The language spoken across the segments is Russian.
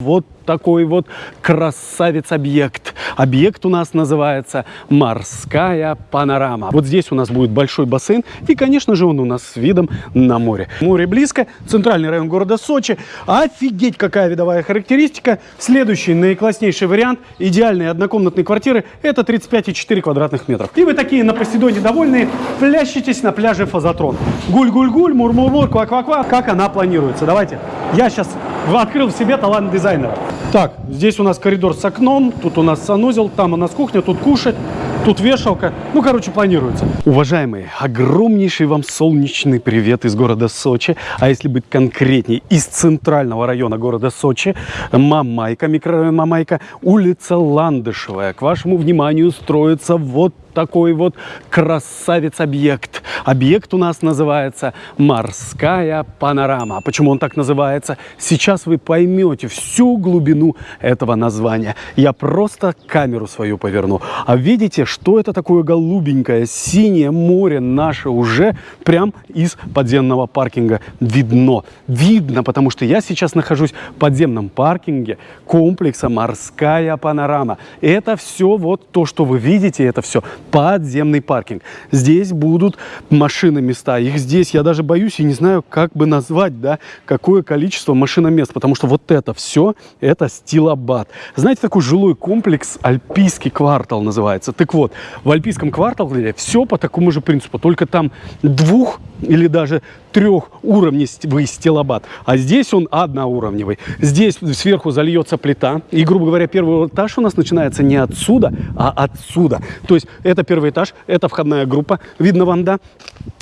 Вот такой вот красавец-объект. Объект у нас называется «Морская панорама». Вот здесь у нас будет большой бассейн, и, конечно же, он у нас с видом на море. Море близко, центральный район города Сочи. Офигеть, какая видовая характеристика. Следующий, наикласснейший вариант идеальной однокомнатной квартиры – это 35,4 квадратных метров. И вы такие на Посейдоне довольные, плещетесь на пляже Фазотрон. Гуль-гуль-гуль, мур-мур-мур, ква-ква-ква. Как она планируется? Давайте. Я сейчас открыл в себе талант дизайнера. Так, здесь у нас коридор с окном, тут у нас санузел, там у нас кухня, тут кушать, тут вешалка. Ну, короче, планируется. Уважаемые, огромнейший вам солнечный привет из города Сочи. А если быть конкретнее, из центрального района города Сочи, Мамайка, микрорайон Мамайка, улица Ландышевая. К вашему вниманию строится вот такой вот красавец-объект. Объект у нас называется «Морская панорама». Почему он так называется? Сейчас вы поймете всю глубину этого названия. Я просто камеру свою поверну. А видите, что это такое голубенькое, синее море наше уже прям из подземного паркинга видно. Видно, потому что я сейчас нахожусь в подземном паркинге комплекса «Морская панорама». Это все вот то, что вы видите, это все подземный паркинг. Здесь будут машины места. Их здесь, я даже боюсь и не знаю, как бы назвать, да, какое количество машиномест, потому что вот это все, это стилобат. Знаете, такой жилой комплекс, Альпийский квартал называется. Так вот, в Альпийском квартале все по такому же принципу, только там двух или даже трехуровневый стилобат, а здесь он одноуровневый. Здесь сверху зальется плита, и, грубо говоря, первый этаж у нас начинается не отсюда, а отсюда. То есть это первый этаж, это входная группа, видно вам, да?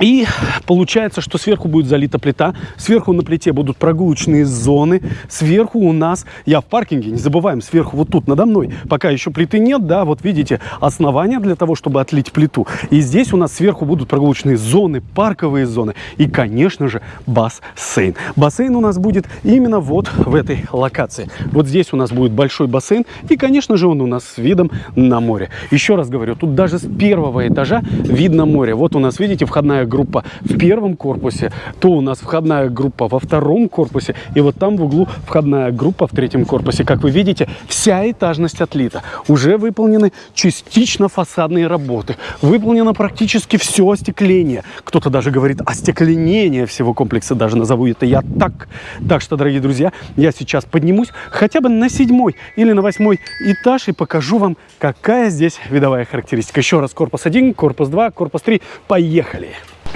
И получается, что сверху будет залита плита, сверху на плите будут прогулочные зоны, сверху у нас, я в паркинге, не забываем, сверху вот тут надо мной, пока еще плиты нет, да, вот видите, основания для того, чтобы отлить плиту. И здесь у нас сверху будут прогулочные зоны, парковые зоны и, конечно же, бассейн. Бассейн у нас будет именно вот в этой локации. Вот здесь у нас будет большой бассейн и, конечно же, он у нас с видом на море. Еще раз говорю, тут даже с первого этажа видно море. Вот у нас, видите, входная группа в первом корпусе, то у нас входная группа во втором корпусе, и вот там в углу входная группа в третьем корпусе. Как вы видите, вся этажность отлита. Уже выполнены частично фасадные работы. Выполнено практически все остекление. Кто-то даже говорит остекленение всего комплекса, даже назову это я так. Так что, дорогие друзья, я сейчас поднимусь хотя бы на седьмой или на восьмой этаж и покажу вам, какая здесь видовая характеристика. Еще раз, корпус 1, корпус 2, корпус 3. Поехали!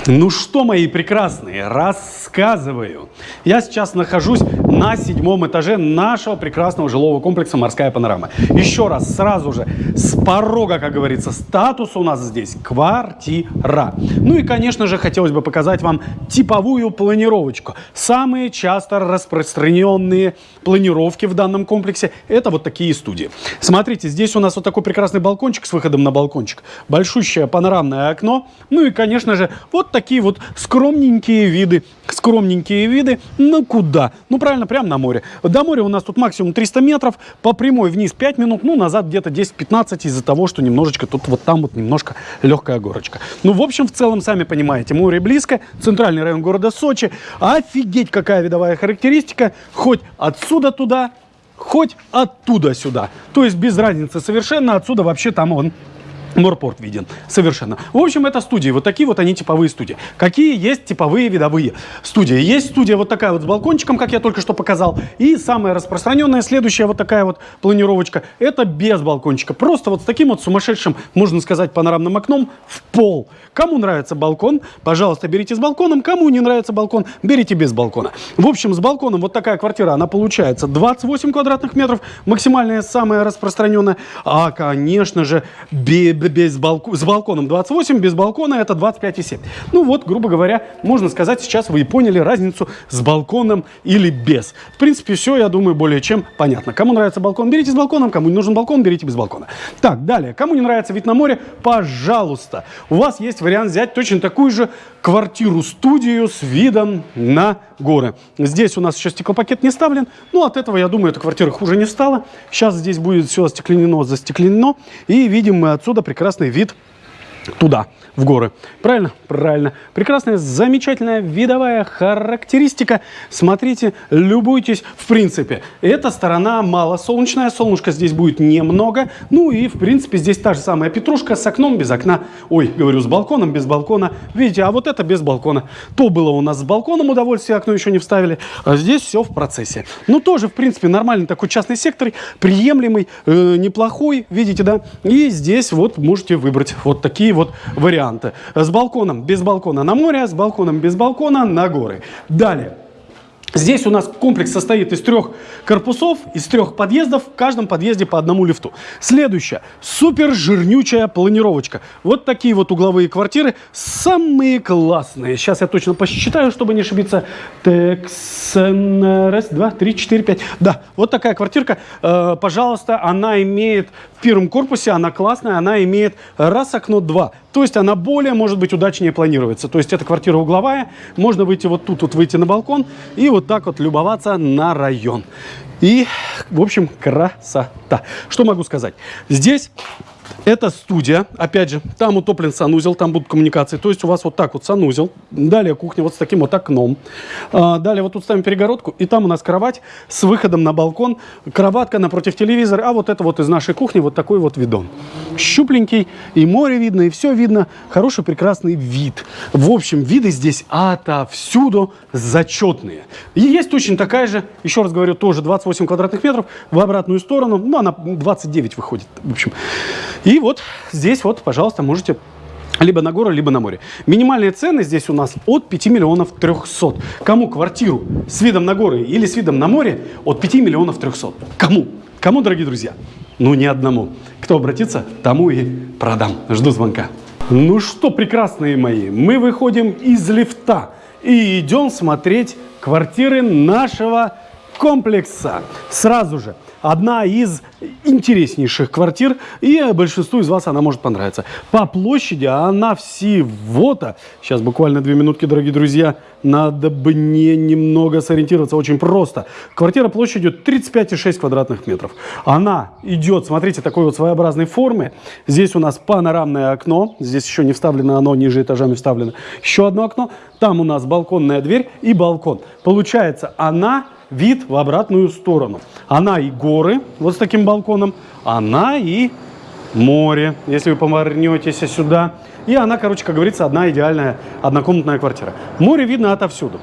Ну что, мои прекрасные, рассказываю. Я сейчас нахожусь на седьмом этаже нашего прекрасного жилого комплекса «Морская панорама». Еще раз, сразу же, с порога, как говорится, статус у нас здесь квартира. Ну и, конечно же, хотелось бы показать вам типовую планировочку. Самые часто распространенные планировки в данном комплексе – это вот такие студии. Смотрите, здесь у нас вот такой прекрасный балкончик с выходом на балкончик. Большущее панорамное окно. Ну и, конечно же, вот такие вот скромненькие виды. Скромненькие виды. Ну куда? Ну правильно, прямо на море. До моря у нас тут максимум 300 метров. По прямой вниз 5 минут. Ну назад где-то 10-15 из-за того, что немножечко тут вот там вот немножко легкая горочка. Ну в общем, в целом, сами понимаете, море близко. Центральный район города Сочи. Офигеть, какая видовая характеристика. Хоть отсюда туда, хоть оттуда сюда. То есть без разницы совершенно. Отсюда вообще там он Морпорт виден. Совершенно. В общем, это студии. Вот такие вот они типовые студии. Какие есть типовые видовые студии? Есть студия вот такая вот с балкончиком, как я только что показал. И самая распространенная, следующая вот такая вот планировочка. Это без балкончика. Просто вот с таким вот сумасшедшим, можно сказать, панорамным окном в пол. Кому нравится балкон, пожалуйста, берите с балконом. Кому не нравится балкон, берите без балкона. В общем, с балконом вот такая квартира, она получается 28 квадратных метров. Максимальная, самая распространенная. А, конечно же, без без балк... с балконом 28, без балкона это 25,7. Ну вот, грубо говоря, можно сказать, сейчас вы и поняли разницу с балконом или без. В принципе, все, я думаю, более чем понятно. Кому нравится балкон, берите с балконом, кому не нужен балкон, берите без балкона. Так, далее. Кому не нравится вид на море, пожалуйста. У вас есть вариант взять точно такую же квартиру-студию с видом на горы. Здесь у нас еще стеклопакет не ставлен, но от этого, я думаю, эта квартира хуже не стала. Сейчас здесь будет все остекленено, застекленено, и видим мы отсюда прекрасный вид туда, в горы. Правильно? Правильно. Прекрасная, замечательная видовая характеристика. Смотрите, любуйтесь. В принципе, эта сторона малосолнечная, солнышка здесь будет немного. Ну и, в принципе, здесь та же самая петрушка с окном без окна. Ой, говорю, с балконом без балкона. Видите, а вот это без балкона. То было у нас с балконом удовольствие, окно еще не вставили. А здесь все в процессе. Ну, тоже, в принципе, нормальный такой частный сектор, приемлемый, э, неплохой, видите, да? И здесь вот можете выбрать вот такие вот варианты. С балконом, без балкона на море, с балконом, без балкона на горы. Далее. Здесь у нас комплекс состоит из трех корпусов, из трех подъездов, в каждом подъезде по одному лифту. Следующая, супер жирнючая планировочка. Вот такие вот угловые квартиры, самые классные. Сейчас я точно посчитаю, чтобы не ошибиться. Так, раз, два, три, четыре, пять. Да, вот такая квартирка, э, пожалуйста, она имеет в первом корпусе, она классная, она имеет раз окно, два. То есть она более, может быть, удачнее планируется. То есть эта квартира угловая, можно выйти вот тут, вот выйти на балкон и вот так вот любоваться на район. И, в общем, красота. Что могу сказать? Здесь это студия, опять же, там утоплен санузел, там будут коммуникации. То есть у вас вот так вот санузел, далее кухня вот с таким вот окном. А, далее вот тут ставим перегородку, и там у нас кровать с выходом на балкон, кроватка напротив телевизора, а вот это вот из нашей кухни вот такой вот видон. Щупленький, и море видно, и все видно. Хороший, прекрасный вид. В общем, виды здесь отовсюду зачетные. И есть точно такая же, еще раз говорю, тоже 28 квадратных метров в обратную сторону. Ну, она 29 выходит, в общем. И вот здесь вот, пожалуйста, можете либо на гору, либо на море. Минимальные цены здесь у нас от 5 миллионов 300. Кому квартиру с видом на горы или с видом на море от 5 миллионов 300? Кому? Кому, дорогие друзья? Ну, ни одному. Кто обратится, тому и продам. Жду звонка. Ну что, прекрасные мои, мы выходим из лифта и идем смотреть квартиры нашего комплекса. Сразу же одна из интереснейших квартир, и большинству из вас она может понравиться. По площади она всего-то, сейчас буквально две минутки, дорогие друзья, надо бы не немного сориентироваться, очень просто. Квартира площадью 35,6 квадратных метров. Она идет, смотрите, такой вот своеобразной формы. Здесь у нас панорамное окно, здесь еще не вставлено оно, ниже этажами вставлено. Еще одно окно, там у нас балконная дверь и балкон. Получается, она вид в обратную сторону. Она и горы, вот с таким балконом, она и море, если вы повернетесь сюда. И она, короче, как говорится, одна идеальная однокомнатная квартира. Море видно отовсюду.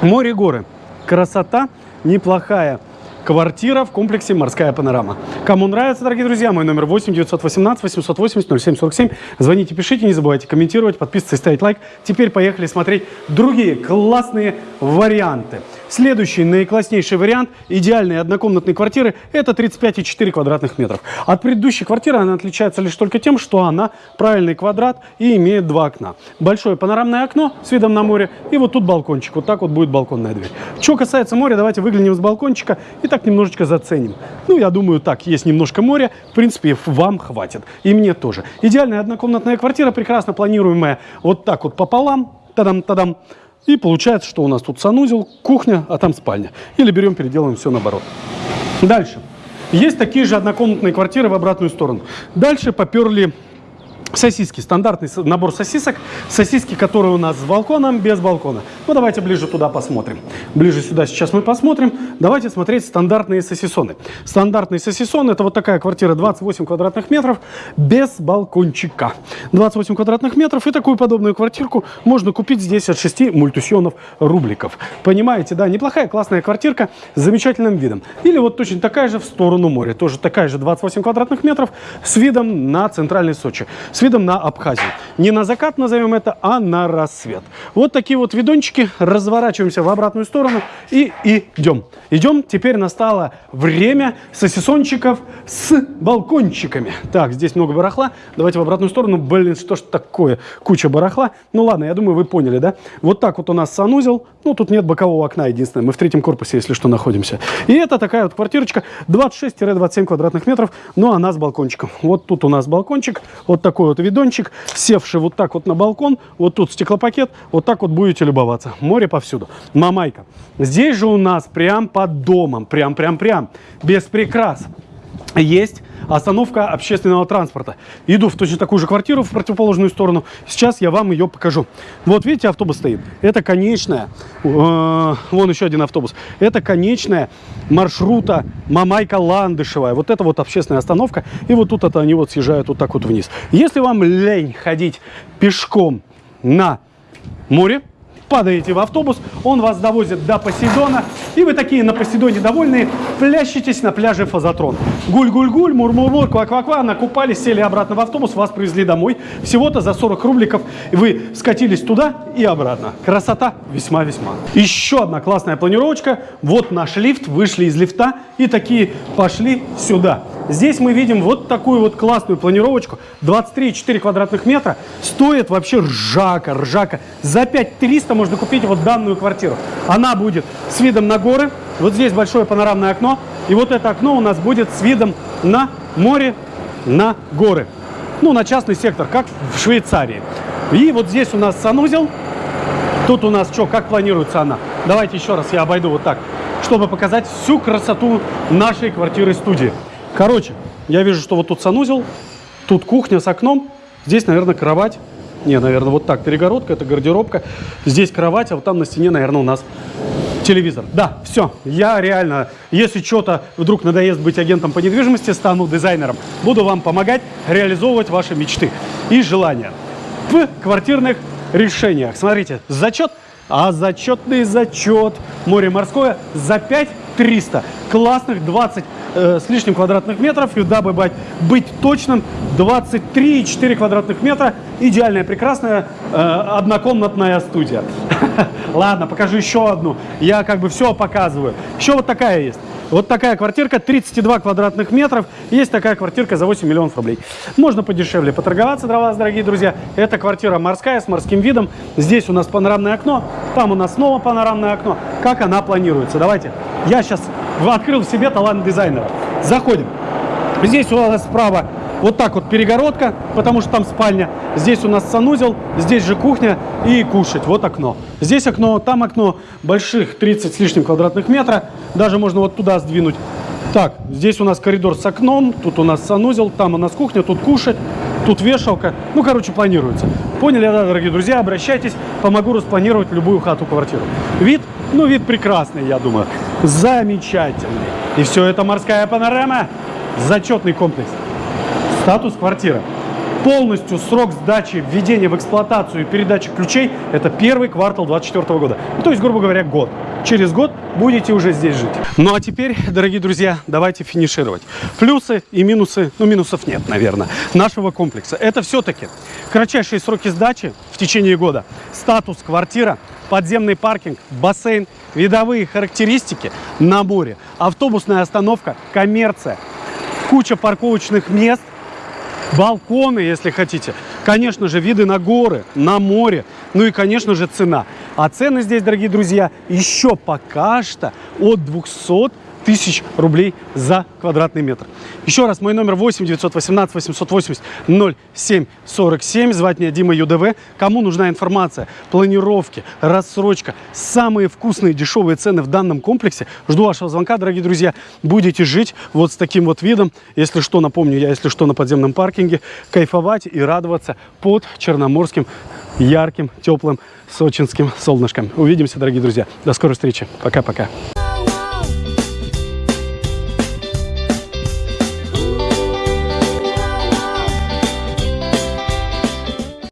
Море, горы. Красота неплохая. Квартира в комплексе «Морская панорама». Кому нравится, дорогие друзья, мой номер 8 918 880 0747. Звоните, пишите, не забывайте комментировать, подписываться и ставить лайк. Теперь поехали смотреть другие классные варианты. Следующий наикласснейший вариант идеальной однокомнатной квартиры – это 35,4 квадратных метров. От предыдущей квартиры она отличается лишь только тем, что она правильный квадрат и имеет два окна. Большое панорамное окно с видом на море и вот тут балкончик. Вот так вот будет балконная дверь. Что касается моря, давайте выглянем с балкончика и так немножечко заценим. Ну, я думаю, так, есть немножко моря, в принципе, вам хватит. И мне тоже. Идеальная однокомнатная квартира, прекрасно планируемая вот так вот пополам, тадам-тадам. И получается, что у нас тут санузел, кухня, а там спальня. Или берем, переделаем все наоборот. Дальше. Есть такие же однокомнатные квартиры в обратную сторону. Дальше поперли Сосиски, стандартный набор сосисок. Сосиски, которые у нас с балконом, без балкона. Ну, давайте ближе туда посмотрим. Ближе сюда сейчас мы посмотрим. Давайте смотреть стандартные сосисоны. Стандартный сосисон – это вот такая квартира 28 квадратных метров без балкончика. 28 квадратных метров и такую подобную квартирку можно купить здесь от 6 мультусьонов рубликов. Понимаете, да, неплохая, классная квартирка с замечательным видом. Или вот точно такая же в сторону моря. Тоже такая же 28 квадратных метров с видом на центральный Сочи. С видом на Абхазию. Не на закат назовем это, а на рассвет. Вот такие вот видончики. Разворачиваемся в обратную сторону и идем. Идем. Теперь настало время сосисончиков с балкончиками. Так, здесь много барахла. Давайте в обратную сторону. Блин, что ж такое? Куча барахла. Ну ладно, я думаю, вы поняли, да? Вот так вот у нас санузел. Ну, тут нет бокового окна единственное. Мы в третьем корпусе, если что, находимся. И это такая вот квартирочка 26-27 квадратных метров. Но она с балкончиком. Вот тут у нас балкончик. Вот такой вот видончик, севший вот так вот на балкон, вот тут стеклопакет, вот так вот будете любоваться. Море повсюду. Мамайка. Здесь же у нас прям под домом, прям-прям-прям, без прикрас. есть остановка общественного транспорта. Иду в точно такую же квартиру в противоположную сторону. Сейчас я вам ее покажу. Вот видите, автобус стоит. Это конечная. Э, вон еще один автобус. Это конечная маршрута Мамайка-Ландышевая. Вот это вот общественная остановка. И вот тут это они вот съезжают вот так вот вниз. Если вам лень ходить пешком на море, падаете в автобус, он вас довозит до Посейдона, и вы такие на Посейдоне довольные, плещетесь на пляже Фазотрон. Гуль-гуль-гуль, мур-мур-мур, ква-ква-ква, накупались, сели обратно в автобус, вас привезли домой. Всего-то за 40 рубликов вы скатились туда и обратно. Красота весьма-весьма. Еще одна классная планировочка. Вот наш лифт, вышли из лифта и такие пошли сюда. Здесь мы видим вот такую вот классную планировочку. 23,4 квадратных метра. Стоит вообще ржака, ржака. За 5300 можно купить вот данную квартиру. Она будет с видом на горы. Вот здесь большое панорамное окно. И вот это окно у нас будет с видом на море, на горы. Ну, на частный сектор, как в Швейцарии. И вот здесь у нас санузел. Тут у нас что, как планируется она? Давайте еще раз я обойду вот так, чтобы показать всю красоту нашей квартиры-студии. Короче, я вижу, что вот тут санузел, тут кухня с окном, здесь, наверное, кровать. Не, наверное, вот так, перегородка, это гардеробка. Здесь кровать, а вот там на стене, наверное, у нас телевизор. Да, все, я реально, если что-то вдруг надоест быть агентом по недвижимости, стану дизайнером. Буду вам помогать реализовывать ваши мечты и желания в квартирных решениях. Смотрите, зачет, а зачетный зачет море морское за 5 300. Классных 20 э, с лишним квадратных метров. И дабы быть, быть точным, 23,4 квадратных метра. Идеальная, прекрасная э, однокомнатная студия. Ладно, покажу еще одну. Я как бы все показываю. Еще вот такая есть. Вот такая квартирка, 32 квадратных метров. Есть такая квартирка за 8 миллионов рублей. Можно подешевле поторговаться для вас, дорогие друзья. Это квартира морская с морским видом. Здесь у нас панорамное окно, там у нас снова панорамное окно. Как она планируется? Давайте. Я сейчас открыл в себе талант дизайнера. Заходим. Здесь у нас справа вот так вот перегородка, потому что там спальня. Здесь у нас санузел, здесь же кухня и кушать. Вот окно. Здесь окно, там окно. Больших 30 с лишним квадратных метра. Даже можно вот туда сдвинуть. Так, здесь у нас коридор с окном, тут у нас санузел, там у нас кухня, тут кушать, тут вешалка. Ну, короче, планируется. Поняли, да, дорогие друзья? Обращайтесь, помогу распланировать любую хату-квартиру. Вид, ну, вид прекрасный, я думаю. Замечательный. И все это морская панорама. Зачетный комплекс. Статус квартира. Полностью срок сдачи, введения в эксплуатацию и передачи ключей – это первый квартал 2024 года. Ну, то есть, грубо говоря, год. Через год будете уже здесь жить. Ну, а теперь, дорогие друзья, давайте финишировать. Плюсы и минусы, ну, минусов нет, наверное, нашего комплекса. Это все-таки кратчайшие сроки сдачи в течение года, статус квартира, подземный паркинг, бассейн, видовые характеристики на море, автобусная остановка, коммерция, куча парковочных мест, балконы, если хотите. Конечно же, виды на горы, на море, ну и, конечно же, цена. А цены здесь, дорогие друзья, еще пока что от 200 тысяч рублей за квадратный метр. Еще раз, мой номер 8 918 880 07 47. Звать меня Дима ЮДВ. Кому нужна информация, планировки, рассрочка, самые вкусные дешевые цены в данном комплексе, жду вашего звонка, дорогие друзья. Будете жить вот с таким вот видом. Если что, напомню, я, если что, на подземном паркинге. Кайфовать и радоваться под Черноморским ярким, теплым, сочинским солнышком. Увидимся, дорогие друзья. До скорой встречи. Пока-пока.